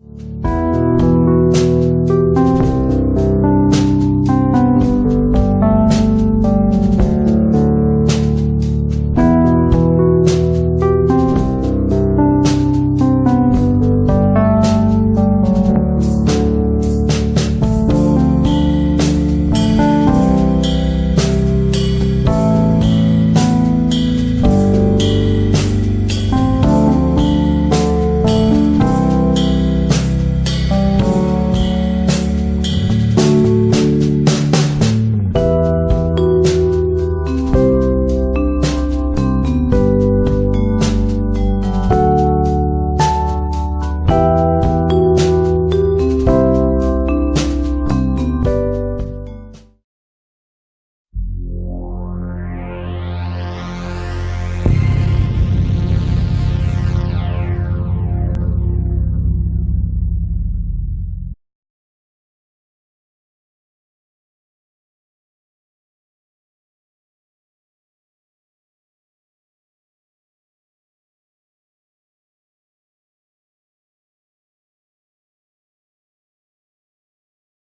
you